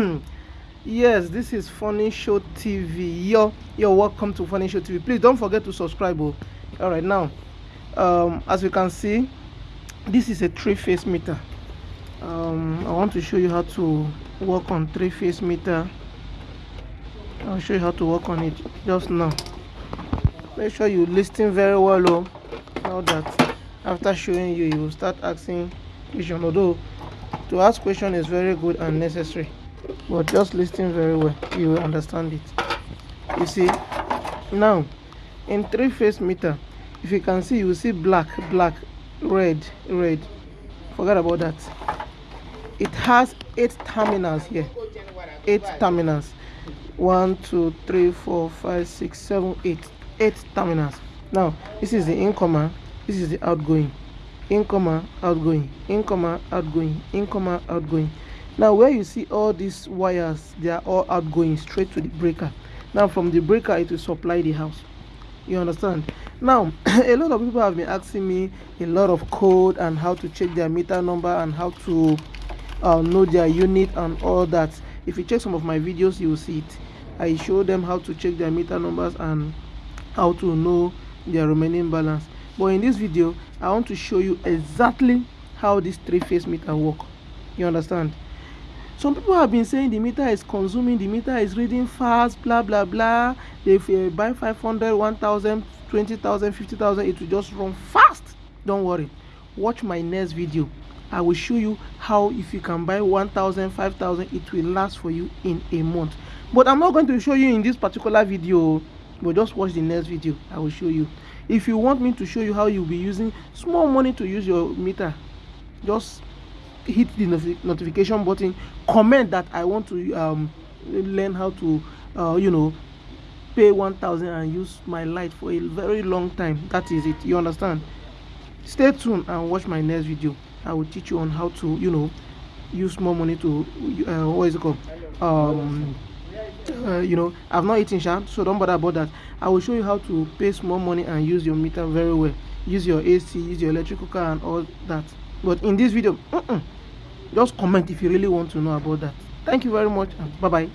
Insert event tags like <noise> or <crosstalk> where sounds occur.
<clears throat> yes this is funny show tv yo yo welcome to funny show tv please don't forget to subscribe oh. All right now um as you can see this is a three phase meter. Um i want to show you how to work on three phase meter. I'll show you how to work on it just now. Make sure you listen very well oh. Now that after showing you you will start asking question although to ask question is very good and necessary but just listen very well you will understand it. You see now in three phase meter if you can see you will see black black red red. Forget about that. It has eight terminals here. Eight terminals. One two three four five six seven eight. Eight terminals. Now this is the incomer this is the outgoing. Incomer outgoing. Incomer outgoing. Incomer outgoing now where you see all these wires they are all outgoing straight to the breaker. Now from the breaker it will supply the house. You understand? Now <clears throat> a lot of people have been asking me a lot of code and how to check their meter number and how to uh, know their unit and all that. If you check some of my videos you will see it. I show them how to check their meter numbers and how to know their remaining balance. But in this video i want to show you exactly how this three phase meter work. You understand some people have been saying the meter is consuming the meter is reading fast blah blah blah. If you buy 500 1000 20000 50000 it will just run fast. Don't worry. Watch my next video. I will show you how if you can buy 1000 5000 it will last for you in a month. But i'm not going to show you in this particular video but just watch the next video. I will show you. If you want me to show you how you'll be using small money to use your meter just hit the notification button comment that i want to um, learn how to uh, you know pay 1000 and use my light for a very long time. That is it. You understand? Stay tuned and watch my next video. I will teach you on how to you know use more money to uh, what is it called? Um uh, you know i've not eaten sharp so don't bother about that. I will show you how to pay small money and use your meter very well. Use your ac use your electrical car and all that but in this video uh -uh, just comment if you really want to know about that. Thank you very much and bye bye